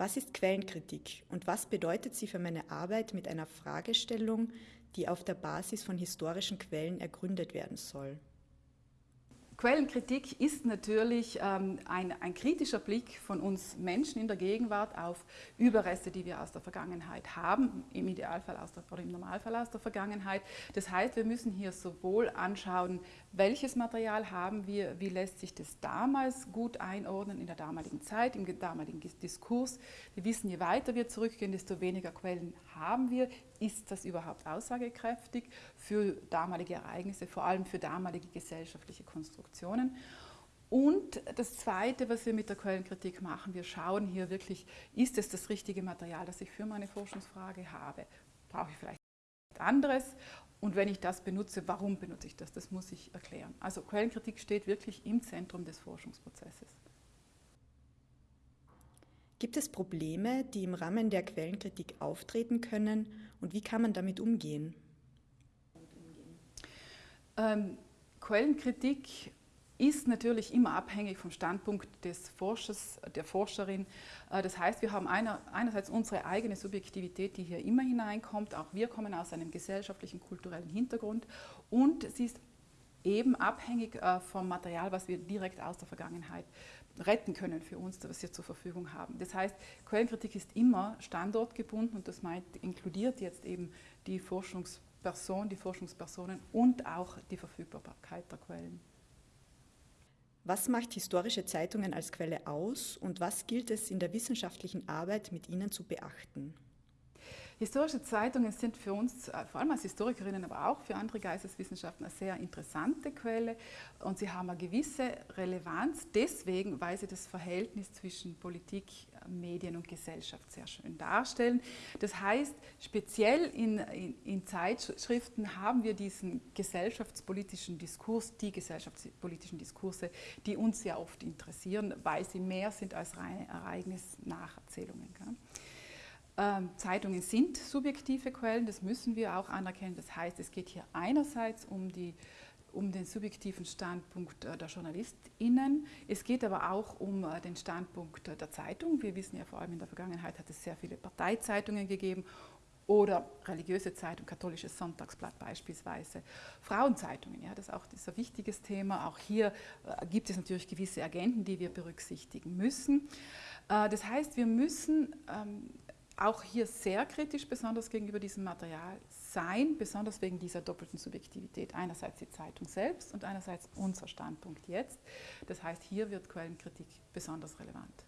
Was ist Quellenkritik und was bedeutet sie für meine Arbeit mit einer Fragestellung, die auf der Basis von historischen Quellen ergründet werden soll? Quellenkritik ist natürlich ähm, ein, ein, kritischer Blick von uns Menschen in der Gegenwart auf Überreste, die wir aus der Vergangenheit haben, im Idealfall aus der, oder im Normalfall aus der Vergangenheit. Das heißt, wir müssen hier sowohl anschauen, welches Material haben wir, wie lässt sich das damals gut einordnen in der damaligen Zeit, im damaligen Diskurs. Wir wissen, je weiter wir zurückgehen, desto weniger Quellen haben wir. Ist das überhaupt aussagekräftig für damalige Ereignisse, vor allem für damalige gesellschaftliche Konstruktionen? Und das Zweite, was wir mit der Quellenkritik machen, wir schauen hier wirklich, ist es das richtige Material, das ich für meine Forschungsfrage habe? Brauche ich vielleicht anderes? Und wenn ich das benutze, warum benutze ich das? Das muss ich erklären. Also Quellenkritik steht wirklich im Zentrum des Forschungsprozesses. Gibt es Probleme, die im Rahmen der Quellenkritik auftreten können und wie kann man damit umgehen? Ähm, Quellenkritik ist natürlich immer abhängig vom Standpunkt des Forschers, der Forscherin. Äh, das heißt, wir haben einer, einerseits unsere eigene Subjektivität, die hier immer hineinkommt. Auch wir kommen aus einem gesellschaftlichen, kulturellen Hintergrund. Und sie ist eben abhängig äh, vom Material, was wir direkt aus der Vergangenheit retten können für uns, was wir zur Verfügung haben. Das heißt, Quellenkritik ist immer standortgebunden und das meint, inkludiert jetzt eben die Forschungsperson, die Forschungspersonen und auch die Verfügbarkeit der Quellen. Was macht historische Zeitungen als Quelle aus und was gilt es in der wissenschaftlichen Arbeit mit ihnen zu beachten? Historische Zeitungen sind für uns, äh, vor allem als Historikerinnen, aber auch für andere Geisteswissenschaften, eine sehr interessante Quelle und sie haben eine gewisse Relevanz deswegen, weil sie das Verhältnis zwischen Politik, Medien und Gesellschaft sehr schön darstellen. Das heißt, speziell in, in, in Zeitschriften haben wir diesen gesellschaftspolitischen Diskurs, die gesellschaftspolitischen Diskurse, die uns sehr oft interessieren, weil sie mehr sind als reine Ereignisnacherzählungen. Gell? Ähm, Zeitungen sind subjektive Quellen, das müssen wir auch anerkennen. Das heißt, es geht hier einerseits um, die, um den subjektiven Standpunkt äh, der JournalistInnen. Es geht aber auch um äh, den Standpunkt der Zeitung. Wir wissen ja vor allem in der Vergangenheit hat es sehr viele Parteizeitungen gegeben oder religiöse Zeitung, katholisches Sonntagsblatt beispielsweise. Frauenzeitungen, ja, das ist auch das ist ein wichtiges Thema. Auch hier äh, gibt es natürlich gewisse Agenten, die wir berücksichtigen müssen. das heißt, wir müssen ähm, auch hier sehr kritisch, besonders gegenüber diesem Material sein, besonders wegen dieser doppelten Subjektivität. Einerseits die Zeitung selbst und einerseits unser Standpunkt jetzt. Das heißt, hier wird Quellenkritik besonders relevant.